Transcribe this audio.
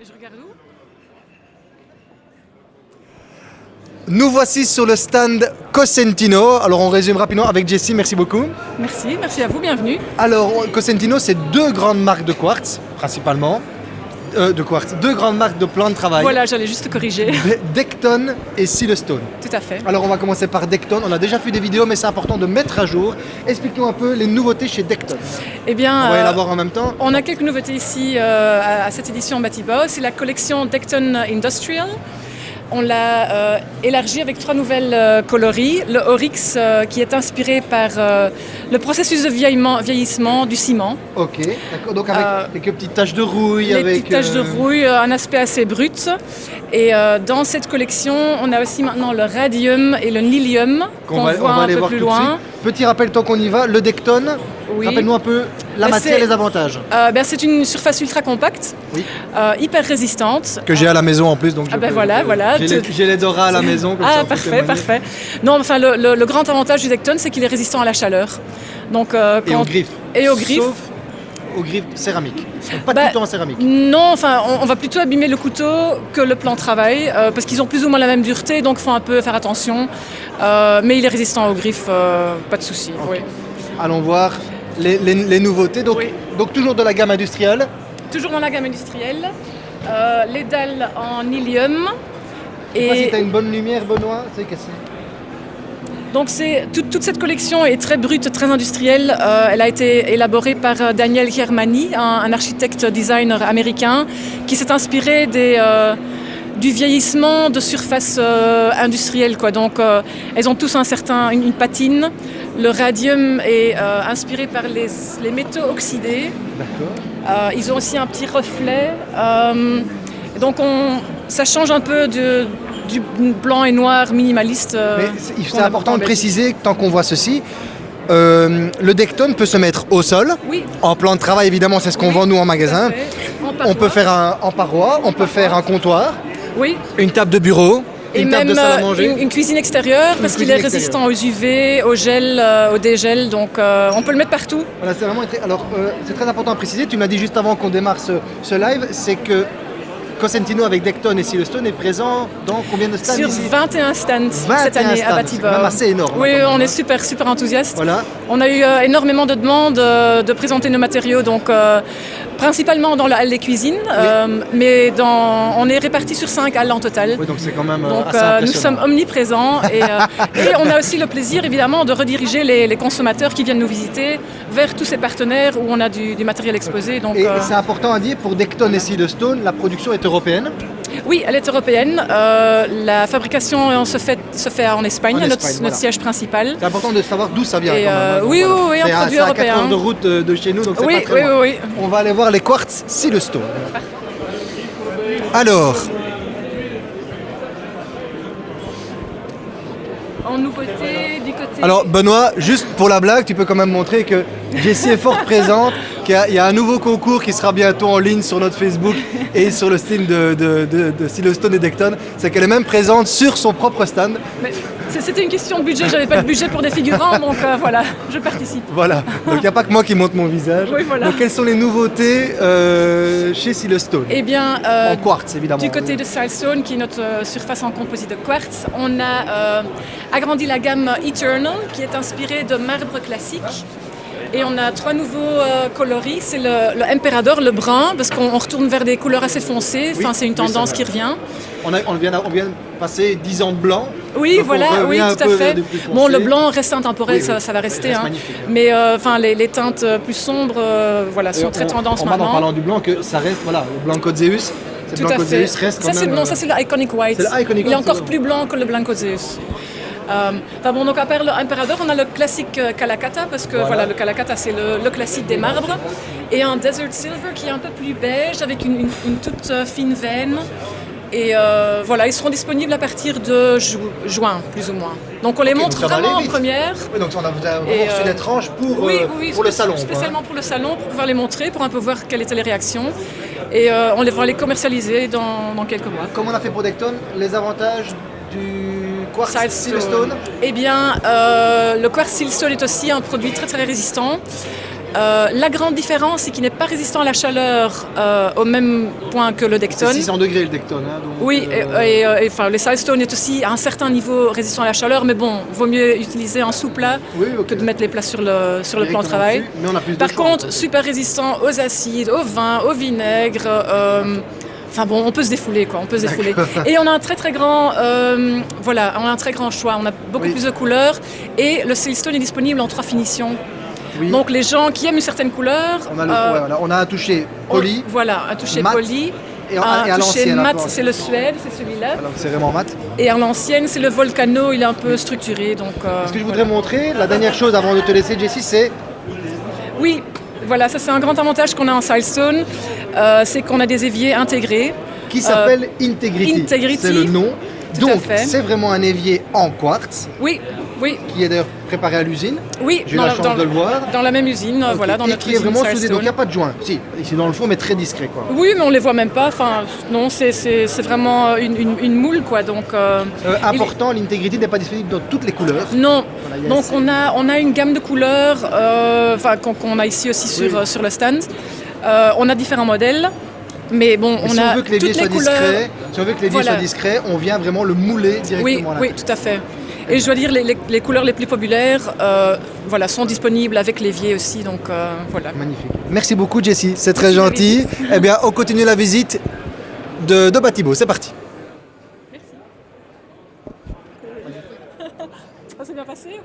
Et je regarde où? Nous voici sur le stand Cosentino. Alors on résume rapidement avec Jessie, merci beaucoup. Merci, merci à vous, bienvenue. Alors Cosentino, c'est deux grandes marques de quartz, principalement. Euh, de quartz, deux grandes marques de plans de travail. Voilà, j'allais juste te corriger. De- Decton et Silestone. Tout à fait. Alors on va commencer par Decton. On a déjà fait des vidéos, mais c'est important de mettre à jour. Explique-nous un peu les nouveautés chez Decton. Eh bien, On va y euh, la voir en même temps. on a quelques nouveautés ici euh, à, cette édition Batibao. C'est la collection Decton Industrial. On l'a euh, élargie avec trois nouvelles euh, coloris. Le Oryx euh, qui est inspiré par le processus de vieillissement du ciment. Ok, d'accord. Donc avec quelques petites taches de rouille. les avec, petites taches de rouille, un aspect assez brut. Et dans cette collection, on a aussi maintenant le radium et le nilium qu'on voit on va un aller peu voir plus loin. Petit rappel tant qu'on y va, le Decton, Oui. rappelle-nous un peu la Bah, matière les avantages. Euh, ben, c'est une surface ultra compacte, Oui. euh, hyper résistante. Que j'ai à la maison en plus, donc je Ah ben peux- voilà, voilà. J'ai les- Tu- j'ai les Dora à la maison. comme Ah parfait, parfait. Non, enfin le, le- le grand avantage du Decton, c'est qu'il est résistant à la chaleur. Donc euh, Et quand- aux griffes. Et aux griffes. Sauf aux griffes céramiques. Pas de Bah, couteau en céramique. Non, enfin, on, on va plutôt abîmer le couteau que le plan de travail, euh, parce qu'ils ont plus ou moins la même dureté, donc il faut un peu faire attention. Euh, mais il est résistant aux griffes, euh, pas de souci. oui. Allons voir les, les- les nouveautés. Donc, Oui. donc toujours de la gamme industrielle. Toujours dans la gamme industrielle, euh, les dalles en ilium. Je sais pas si tu as une bonne lumière, Benoît. C'est que donc toute, cette collection est très brute, très industrielle. Euh, elle a été élaborée par euh, Daniel Germani, un, un architecte designer américain, qui s'est inspiré des, euh, du vieillissement de surfaces euh, industrielles. Quoi. Donc euh, elles ont tous un certain, une, une patine. Le radium est euh, inspiré par les, les métaux oxydés. Euh, ils ont aussi un petit reflet. Et donc on, ça change un peu de- du blanc et noir minimaliste. c'est important de préciser, tant qu'on voit ceci, euh, le Decton peut se mettre au sol. Oui, En plan de travail, évidemment, c'est ce qu'on Oui, vend nous en magasin. On peut faire un, en paroi, on peut faire un comptoir, Oui, une table de bureau, et une même table de salle à euh, manger. une, une cuisine extérieure parce qu'il est résistant aux UV, au gel, euh, au dégel, donc euh, on peut le mettre partout. Voilà, c'est vraiment très- Alors, euh, c'est très important à préciser. Tu m'as dit juste avant qu'on démarre ce, ce live, c'est que Cosentino avec Decton et Silestone est présent dans combien de stands Sur ici 21 stands 21 cette année stands, à c'est Batibor. assez énorme, Oui, hein, on est hein. super, super enthousiastes. Voilà. On a eu euh, énormément de demandes euh, de présenter nos matériaux, donc euh, principalement dans la halle des cuisines, euh, mais dans, on est répartis sur 5 halles en total. Oui, donc c'est quand même euh, Donc assez euh, nous sommes omniprésents et, et on a aussi le plaisir évidemment de rediriger les, les consommateurs qui viennent nous visiter vers tous ces partenaires où on a du, du matériel exposé. Donc, Et c'est important à dire, pour Decton et Silestone, la production est européenne. Oui, elle est européenne. Euh, la fabrication euh, se fait, se fait en Espagne, En notre, Espagne, notre voilà. siège principal. C'est important de savoir d'où ça vient. Et, euh, hein, donc oui, voilà. oui, oui, un à- produit c'est à 4 européen. heures de route de, de chez nous, donc c'est Oui, pas très oui, loin. oui, oui. On va aller voir les quartz Silestone. Alors, En nouveauté du côté. alors Benoît, juste pour la blague, tu peux quand même montrer que Jessie est fort présente, y il y, a un nouveau concours qui sera bientôt en ligne sur notre Facebook et sur le style de, de, de, de Silestone et Decton. C'est qu'elle est même présente sur son propre stand. C'était une question de budget, j'avais pas de budget pour des figurants, donc euh, voilà, je participe. Voilà, donc il n'y a pas que moi qui monte mon visage. Oui, voilà. Donc quelles sont les nouveautés euh, chez Silestone Eh bien, euh, En quartz évidemment. Du côté de Silestone, qui est notre surface en composite de quartz, on a agrandi la gamme Eternal, qui est inspirée de marbre classique. Et on a trois nouveaux euh, coloris. C'est le, le Emperador, le brun, parce qu'on on retourne vers des couleurs assez foncées. Oui, Enfin, c'est une tendance qui revient. On, a- on vient, on vient passer 10 ans de blanc. Oui, Donc voilà, oui, tout à fait. Bon, le blanc reste intemporel, Oui, ça, va rester. reste hein. hein. Mais euh, enfin, les, les teintes euh, plus sombres, voilà, sont très on- tendance on remarque maintenant. en parlant du blanc que ça reste, voilà, le blanc Code Zeus. Tout à fait. Reste ça, c'est, non, ça c'est le Iconic White. Iconic Il est encore plus blanc que le Blanco Zeus. Euh, enfin bon, donc à part on a le classique euh, Calacata, parce que Voilà. voilà, le Calacata c'est le, le classique des marbres, et un Desert Silver qui est un peu plus beige, avec une, une- une toute euh, fine veine. Et euh, voilà, ils seront disponibles à partir de ju- juin, plus ou moins. Donc on les montre vraiment en première. Oui, donc on a vraiment Et, reçu des tranches pour, Oui, euh, oui, pour le salon. hein. Spécialement pour le salon, pour pouvoir les montrer, pour un peu voir quelles étaient les réactions. Et euh, on les va les commercialiser dans, dans quelques mois. Comme on a fait pour Decton, les avantages du quartz Silestone. Eh bien, euh, le quartz silestone est aussi un produit très très résistant. Euh, la grande différence, c'est qu'il n'est pas résistant à la chaleur euh, au même point que le Decton. C'est 600 degrés le Decton. Hein, donc, Oui, et, et, et, enfin, le Silestone est aussi à un certain niveau résistant à la chaleur, mais bon, vaut mieux utiliser un sous-plat oui, que de mettre les plats sur le, sur le plan de travail. dessus, Mais on a plus de Par choix, contre, en fait. super résistant aux acides, au vin, au vinaigre. Enfin bon, on peut se défouler quoi, on peut se défouler. Et on a un très très grand, euh, voilà, on a un très grand choix. On a beaucoup Oui. plus de couleurs et le Silestone est disponible en trois finitions. Oui. Donc les gens qui aiment une certaine couleur, on a, le- euh, ouais, voilà, on a un toucher on- poli voilà, un toucher mat poli, et, en- un et à toucher mat, c'est le Suède, c'est celui-là. C'est vraiment mat. Et à l'ancienne, c'est le Volcano, il est un peu structuré. Donc, euh, Ce que je voudrais montrer, la dernière chose avant de te laisser, Jessie, c'est Oui, voilà, ça c'est un grand avantage qu'on a en Silestone, euh, c'est qu'on a des éviers intégrés. qui s'appelle Integrity. Euh, Integrity, C'est le nom. Tout Donc, c'est vraiment un évier en quartz Oui, oui, qui est d'ailleurs préparé à l'usine. oui. J'ai eu dans la chance dans- de le voir. Dans la même usine, euh, voilà, dans et notre qui est vraiment soudé. Donc, il n'y a pas de joint. Si, ici dans le fond, mais très discret. Quoi. Oui, mais on les voit même pas. Enfin, non, c'est- vraiment une, une- une moule, quoi. Donc, euh, Euh, il- important, l'Integrity n'est pas disponible dans toutes les couleurs. Non, Voilà, donc on a, on a une gamme de couleurs, euh, qu'on a ici aussi sur, Oui. euh, sur le stand. Euh, on a différents modèles, mais bon, Mais on si a on veut que l'évier toutes soit les couleurs. discret, si on veut que l'évier Voilà. soit discret, on vient vraiment le mouler directement Oui, à oui, tout à fait. Et je dois dire, les, les- les couleurs les plus populaires euh, voilà, sont disponibles avec l'évier aussi, donc euh, voilà. Magnifique. Merci beaucoup, Jessie. C'est très gentil. Eh bien, on continue la visite de, de Batibo. C'est parti.